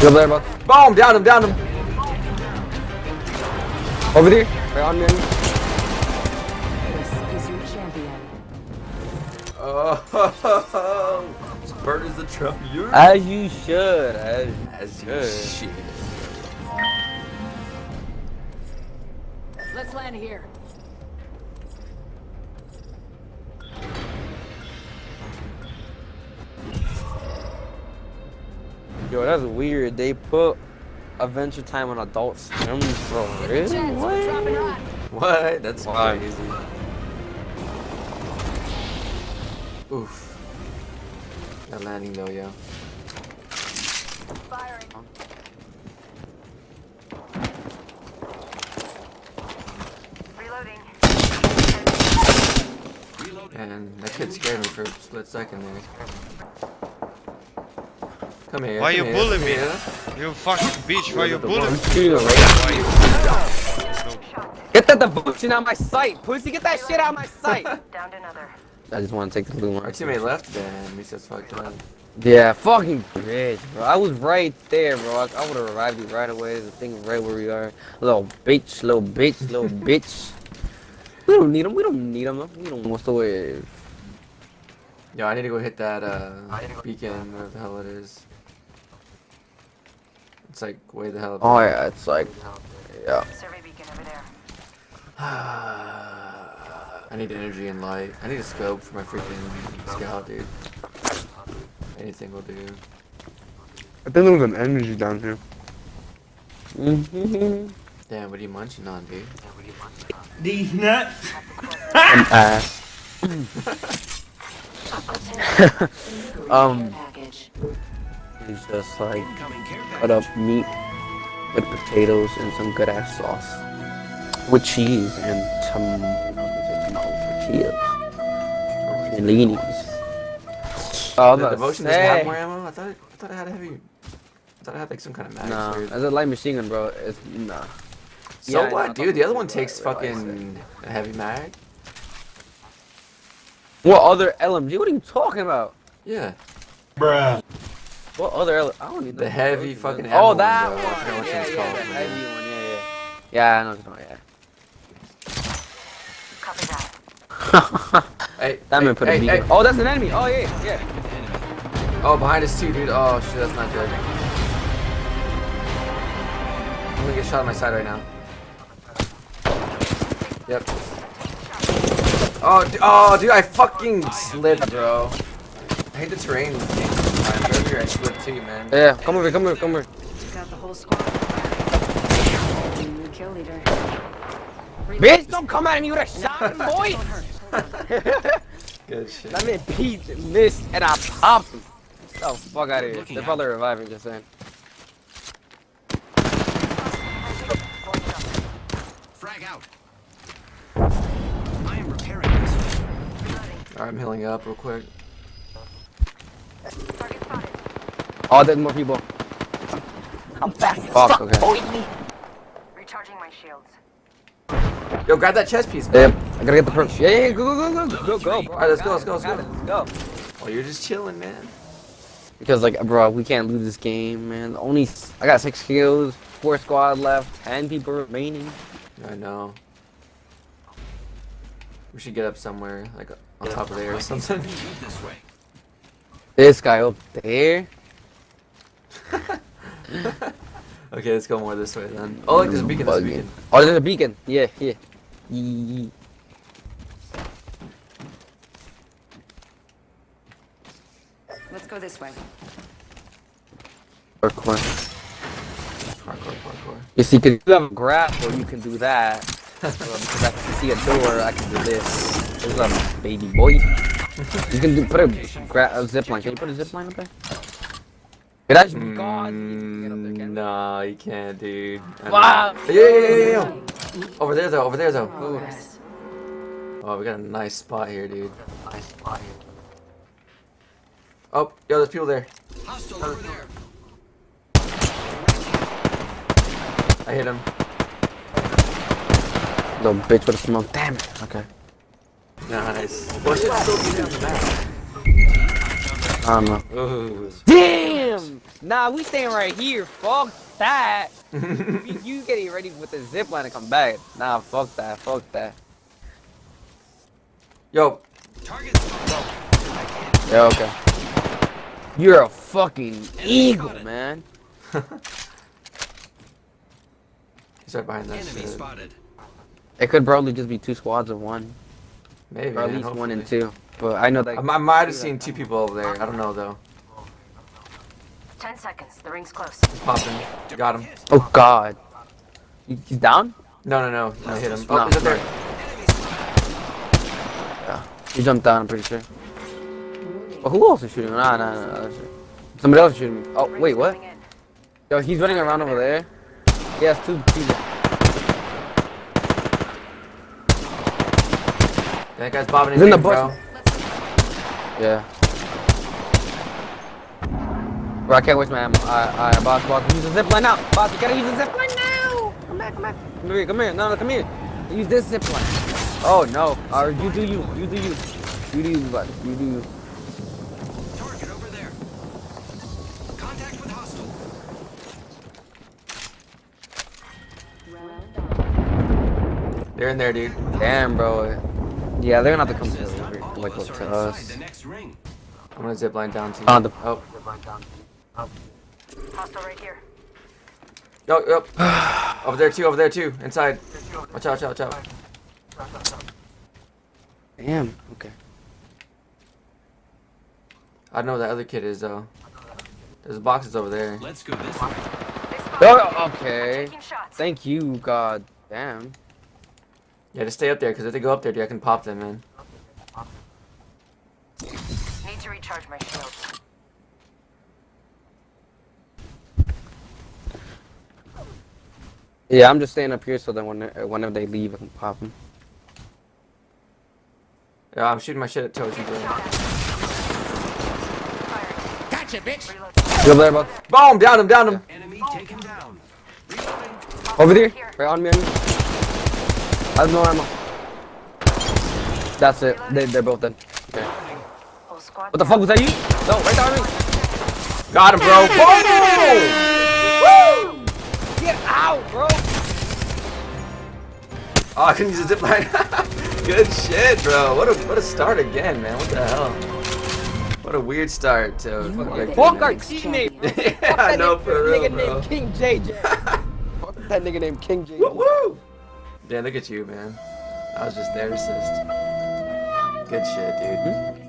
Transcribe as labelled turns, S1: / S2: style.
S1: You over there, bro?
S2: Boom! Down him, down him!
S1: Over there? Right on me.
S3: This is your champion.
S2: Oh, Bird is the champion.
S1: As you should. As,
S2: As you
S1: should.
S2: shit.
S3: Let's land here.
S1: Yo, that's weird. They put Adventure Time on Adult Swim, bro. Really?
S3: Jets, we're dropping hot.
S2: What? That's
S1: Why?
S2: crazy. Oof. That landing though, yo.
S3: Firing. Reloading.
S2: And that kid scared me for a split second there. Come here.
S4: Why
S2: come
S4: you
S2: here,
S4: bully
S2: come
S4: me?
S2: here.
S4: You fucking bitch, why you bullying me?
S1: Shoot him.
S4: Why you-
S1: Get that devotion out of my sight, pussy. Get that shit out of my sight.
S3: Down to another.
S1: I just want to take the blue
S2: Our
S1: one.
S2: teammate left, then we just fucked up.
S1: Yeah, fucking bitch, bro. I was right there, bro. I, I would have revived you right away. The thing right where we are. Little bitch, little bitch, little bitch. We don't need him. We don't need him. We don't. What's the wave?
S2: Yo, I need to go hit that uh, beacon, whatever the hell it is. It's like way the hell.
S1: Oh yeah, it's like, yeah.
S3: Survey beacon over there.
S2: I need energy and light. I need a scope for my freaking scout, dude. Anything will do.
S1: I think there was an energy down here. Mm-hmm.
S2: Damn, what are you munching on, dude?
S5: These nuts.
S1: An ass. um,
S3: Package.
S1: it's just like cut up meat with potatoes and some good ass sauce with cheese and some tortillas and leanies. Oh,
S2: the
S1: the
S2: devotion doesn't have more ammo? I thought it, I thought it had a heavy. I thought it had like some kind of mag.
S1: No,
S2: weird.
S1: as a light machine gun, bro, it's nah.
S2: So
S1: Yeah, I know, I
S2: what, dude? The other one takes
S1: realized
S2: fucking a heavy mag.
S1: What other LMG? What are you talking about?
S2: Yeah.
S5: Bruh.
S1: What other? L- I don't need
S2: The heavy
S1: devotions,
S2: fucking
S1: man.
S2: ammo
S1: Oh,
S2: one,
S1: that
S2: bro.
S1: One. Yeah, yeah,
S2: called,
S1: the heavy one. Yeah, yeah. Yeah, I know. what you're
S3: Copy that.
S2: Hey,
S1: Yeah. That
S2: hey,
S1: man put
S2: hey,
S1: a beacon.
S2: hey.
S1: Oh, that's an enemy. Oh yeah, yeah.
S2: Oh, behind us too, dude. Oh shit, that's not good. I'm gonna get shot on my side right now. Yep. Oh, oh, dude, I fucking slipped, bro. I hate the terrain in this game sometimes. I slipped too, man.
S1: Yeah, come over, here, come over, here, come over. here.
S3: Got the whole squad. New kill leader.
S1: Bitch, don't come at me with a shot, boy.
S2: Good shit.
S1: That man peeked, missed, and I popped him. Oh, fuck out of here. They're probably reviving, just saying.
S6: Frag out. I am repairing this.
S2: Alright, I'm healing up real quick.
S3: Target spotted.
S1: Oh, there's more people.
S3: I'm fast.
S1: Fuck, okay.
S3: Recharging my shields.
S2: Yo, grab that chest piece, man.
S1: Yep, I gotta get the perks. Yeah, yeah, go, go, go, go, go, go, bro.
S2: Alright, let's go, let's go, let's
S1: I
S2: go.
S1: Let's go.
S2: Oh, you're just chilling, man.
S1: Because, like, bro, we can't lose this game, man. Only, s- I got six kills, four squad left, ten people remaining.
S2: I know. We should get up somewhere, like on top of there or something.
S6: Move this way.
S1: This guy up there.
S2: Okay, let's go more this way then. Oh, look, there's a beacon, there's a beacon.
S1: Oh, there's a beacon. Yeah, yeah. Yee.
S3: Let's go this way.
S1: Parkour.
S2: Parkour, parkour.
S1: You see, you have a grapple, you can do that. Because I can see a door, I can do this. There's a baby boy. You can do, put a, gra a zip line. Can you put a zip line up there? Could that be God? You can get up there,
S2: Mm,
S1: can we?
S2: no, you can't, dude. I.
S1: Wow.
S2: Yeah, yeah, yeah, yeah, yeah. Over there, though. Over there, though. Ooh. Oh, we got a nice spot here, dude. Nice spot here. Oh, yo, there's people there.
S6: Hostile over there.
S2: I hit him.
S1: Little bitch with a smoke. Damn it. Okay.
S2: Nice. What should still be on the map?
S1: I don't know.
S2: Ooh.
S1: Damn! Nah, we staying right here. Fuck that. you, you getting ready with the zip line to come back. Nah, fuck that. Fuck that.
S2: Yo,
S6: Target.
S1: Yeah, okay. You're a fucking eagle, man.
S2: he's right behind that
S6: Enemy
S2: shit.
S6: spotted.
S1: It could probably just be two squads of one.
S2: Maybe.
S1: Or at
S2: man,
S1: least one and two. But I know that.
S2: I, I might have seen two people over there. I don't know though.
S3: Ten seconds. The ring's close.
S2: Popping. Got him.
S1: Oh god. He's down?
S2: No, no, no. I hit him.
S1: No,
S2: Oh, he's up there.
S1: Yeah. He jumped down, I'm pretty sure. But who else is shooting? Nah, nah, nah. nah. Somebody else is shooting me. Oh, wait, what? Yo, he's running around over there. He has two people.
S2: That guy's bobbing
S1: He's
S2: his
S1: in the
S2: ears,
S1: bush.
S2: bro.
S1: Yeah. Bro, I can't waste my ammo. Alright, alright, boss, boss. Use the zip line now. Boss, you gotta use the zip line now. Come back, come back. Come here, come here. No, no, come here. Use this zip line. Oh, no. Alright, you do you. You do you. You do you, bud. You do you.
S6: Target over there. Contact with hostile.
S2: They're in there, dude.
S1: Damn, bro. Yeah, they're gonna have to come to, like, to us.
S6: The next ring.
S2: I'm gonna zip line down to you.
S1: On the-
S2: oh, oh.
S3: Hostile right here.
S2: Yo, yo. over there too, over there too. Inside. Watch out, watch out, watch out.
S1: Damn. Okay.
S2: I know where that other kid is though. There's boxes over there.
S6: Let's go this way.
S1: Oh, okay. Thank you, God. Damn.
S2: Yeah, just stay up there, because if they go up there, dude, I can pop them, man.
S3: Need to recharge my shields.
S1: Yeah, I'm just staying up here so that when whenever they leave, I can pop them.
S2: Yeah, I'm shooting my shit at Toji,
S3: Shot
S2: bro.
S6: Gotcha, bitch.
S3: Reloading.
S1: You over there, boss?
S2: Boom! Down him, down him!
S6: Enemy taken down.
S1: Over there?
S3: Here.
S1: Right on me, on me. I have no ammo. That's it. They, they're both dead. Okay.
S3: Whole squad
S1: What the fuck was that you? No, right there on me.
S2: Got him, bro! Boom!
S1: Get out, bro.
S2: Oh, I couldn't use a zip line. Good shit, bro. What a what a start again, man. What the hell? What a weird start to a fucking victory,
S1: Fuck our teammate.
S2: Yeah,
S1: Fuck
S2: I
S1: that
S2: know
S1: nigga,
S2: for real,
S1: nigga
S2: bro.
S1: named King JJ. Fuck that nigga named King JJ.
S2: Woo woo! Yeah, look at you, man. I was just there to assist. Good shit, dude. Hmm?